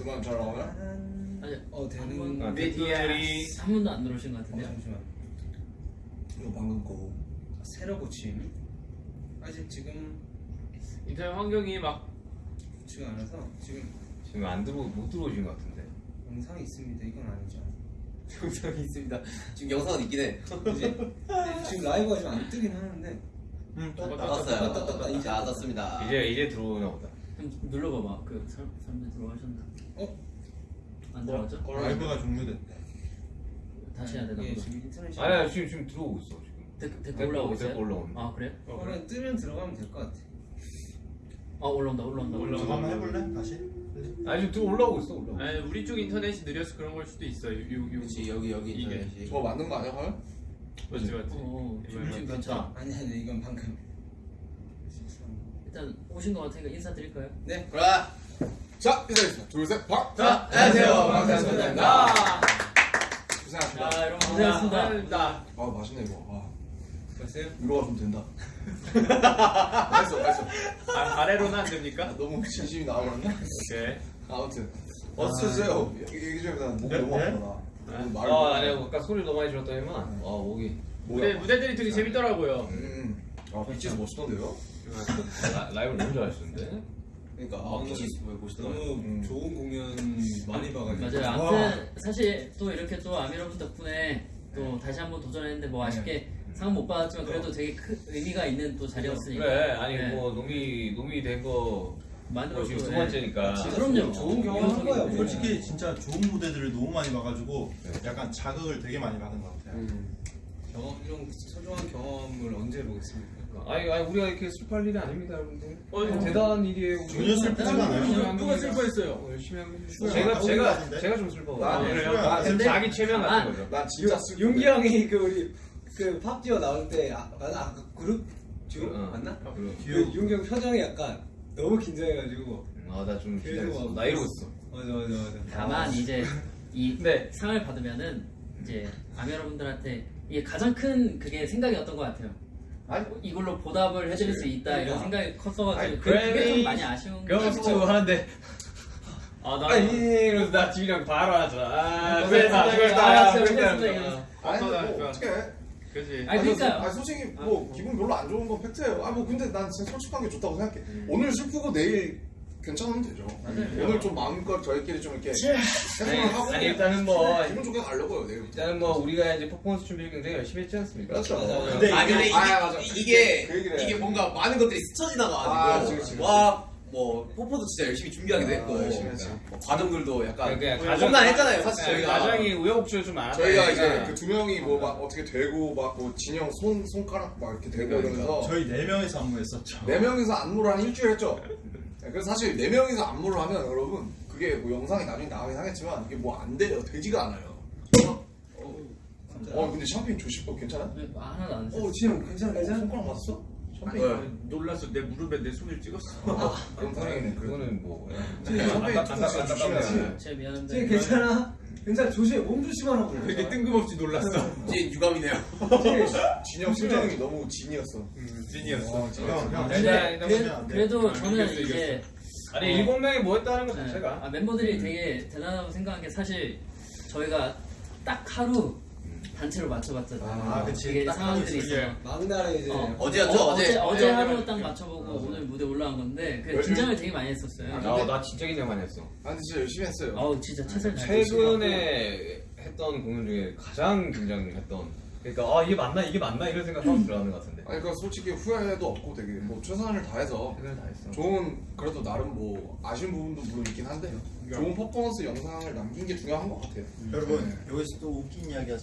음악 잘 나오나? 아니 어 되는 한 번- 아, 댓글이 한 번도 안 들어오신 것 어, 같은데요? 잠시만 이거 방금 거. 새로 고침 아직 지금 인터넷 환경이 막 좋지가 않아서 지금 지금 안 들어 못 들어오신 것 같은데. 영상이 있습니다 이건 아니죠 영상이 있습니다. 지금 영상은 있긴 해. 지금 라이브가 좀안 뜨긴 하는데 응, 떴다. 나왔어요. 떴다, 떴다. 이제 나왔습니다. 이제 이제 들어오나 보다. 좀 눌러봐봐. 그 사- 사람들 들어가셨나? 어? 안 들어가죠? 라이브가 종료됐대. 다시 해야 되나 이게 보다. 지금 인터넷이 아니야 지금 지금 들어오고 있어 지금. 댓글 댓글 올라오고 있어요? 댓글 올라오네. 아 그래요? 어, 그래? 그냥 뜨면 들어가면 될 것 같아 아 올라온다 올라온다 올라온다. 한번 해볼래? 다시? 아니 지금 들어 올라오고 있어 올라오고. 아니 우리 쪽 인터넷이 느려서 그런 걸 수도 있어. 요, 요, 요. 그렇지 여기 여기 이게. 인터넷이. 저거 맞는 거 아니야, 과연? 맞지 맞지. 어, 지금 얼마- 괜찮아. 아니 아니 이건 방금 일단 오신 것 같으니까 인사드릴까요? 네 그래. 자, 인사드립니다. 둘, 셋, 박! 자, 안녕하세요. 반갑습니다. 고생하셨습니다. 자 여러분 고생하셨습니다. 나 아, 맛있네, 이거. 아, 봤어요? 위로가 좀 된다. 맛있어, 맛있어. 아, 아래로는 안 됩니까? 아, 너무 진심이 나와버렸나? 오케이. 아무튼. 어서 오세요. 얘기 좀 해보자. 목 너무 아프다. 오늘 말을 아 못 아니야 아까 소리 너무 많이 질렀더니만. 아 목이. 무대 무대들이 되게 재밌더라고요. 음. 아, 빛이 멋있던데요? 라, 라이브를 너무 잘하시던데. 그러니까, 아, 빛이 보시더라고요. 너무 음. 좋은 공연 많이 봐가지고 맞아요. 와. 아무튼 사실 또 이렇게 또 아미러분 덕분에 또 다시 한번 도전했는데 뭐 아쉽게 상은 못 받았지만 그래도 되게 큰 의미가 있는 또 자리였으니까. 그래 아니 네. 뭐 놈이 놈이 된거 만들어 뭐 지금 두 네. 번째니까. 그럼요. 좋은 경험 한 거예요. 네. 솔직히 진짜 좋은 무대들을 너무 많이 봐가지고 약간 자극을 되게 많이 받은 것 같아요. 음. 경험 이런 소중한 경험을 언제 보겠습니까? 아니 아니 우리가 이렇게 슬퍼할 일이 아닙니다 여러분들. 어, 어, 대단한 일이에요. 전혀 슬프지가 않아요. 누가 슬퍼했어요? 어, 열심히 하고 있는 슈가 제가 제가? 제가 좀 슬퍼. 아, 그래요? 아, 근데- 자기 최면 아, 같은 거죠. 난 진짜 슬 용기 형이 그 우리 그 팝디오 나올 때 아, 맞나? 아, 그 그룹 듀오 어. 맞나? 그리고 그 용기 형 표정이 약간 너무 긴장해가지고 아나 좀 긴장했어. 막- 나 이러고 있어. 맞아 맞아 맞아 다만 이제 이 네. 상을 받으면은 이제 아미 여러분들한테 이게 가장 큰 그게 생각이었던 것 같아요. 아니, 이걸로 보답을 해드릴 수 있다 이런 생각이 컸어가지고 그- 그게 좀 많이 아쉬운 경험수 하는데 아 나 아니 이러면서 나 집이랑 바로 하잖아. 아, 어, 그랬다, 그랬다, 그랬다. 아니, 뭐 어떡해. 그지. 아니 그러니까요. 아니, 솔직히 뭐 기분 별로 안 좋은 건 팩트예요. 아 뭐 근데 난 진짜 솔직한 게 좋다고 생각해. 오늘 슬프고 내일 괜찮으면 되죠. 오늘 좀 마음껏 저희끼리 좀 이렇게 아니, 해소를 하고 아니 일단은 뭐 기분 좋게 가려고요 내일. 일단은 뭐 우리가 이제 퍼포먼스 준비를 굉장히 열심히 했지 않습니까? 그렇죠. 근데 아 근데 이게, 아, 맞아. 이게 그 얘기를 해. 이게 뭔가 많은 것들이 스쳐 아, 지나가가지고 그치, 그치, 그치. 와뭐 포포도 진짜 열심히 준비하기도 아, 했고 열심히 했지. 뭐 과정들도 약간 그냥 험난했잖아요 사실 네, 저희가 가정이 우여곡절 좀 많았다. 저희가 이제 그 두 명이 뭐 막 어떻게 되고 막 뭐 진영 손 손가락 막 이렇게 되고 그러니까, 이러면서 저희 네 명이서 안무했었죠. 네 명이서 안무를 한 일주일 했죠. 네, 그래서 사실 네 명이서 안무를 하면 여러분 그게 뭐 영상이 나중에 나오긴 하겠지만 이게 뭐 안 돼요. 되지가 않아요. 어 근데 샴페인 조심. 어 괜찮아? 네, 하나도 안. 어 진영 괜찮아 괜찮아? 손가락 맞았어? 샴페인. 아니, 놀랐어. 내 무릎에 내 손을 찍었어. 그럼 다행이네. 그거는 뭐 샴페인. 제 미안한데. 쟤 괜찮아? 괜찮아. 조심해. 몸 조심하라고 그래. 되게 뜬금없이 놀랐어. 이제 유감이네요. 진영 심정이 너무 진이었어. 음, 진이었어. 어, 그래, 돼. 그래도 아, 저는 이겼어, 이제 아니 일곱 명이 뭐 했다는 것 네, 자체가. 아, 멤버들이 되게 대단하다고 생각한 게 사실 저희가 딱 하루 단체로 맞춰봤잖아요. 아, 그치. 이게 딱 상황들이 있어 요. 막날에 이제 어, 어제였죠, 어, 어제. 어제, 어제 하루 딱 맞춰보고 오늘 무대 올라간 건데 그 열심히- 긴장을 되게 많이 했었어요. 아, 나 진짜 긴장 많이 했어. 아 근데 진짜 열심히 했어요. 어우 진짜 최선을 다했어요. 최근에 했던 공연 중에 가장 긴장했던. 그러니까 아 이게 맞나 이게 맞나 이런 생각하고 들어가는 것 같은데. 아니 그러니까 솔직히 후회도 없고 되게 뭐 최선을 다해서 최선을 다 했어. 좋은 그래도 나름 뭐 아쉬운 부분도 물론 있긴 한데 좋은 퍼포먼스 영상을 남긴 게 중요한 것 같아요. 여러분 여기서 또 웃긴 이야기 하자.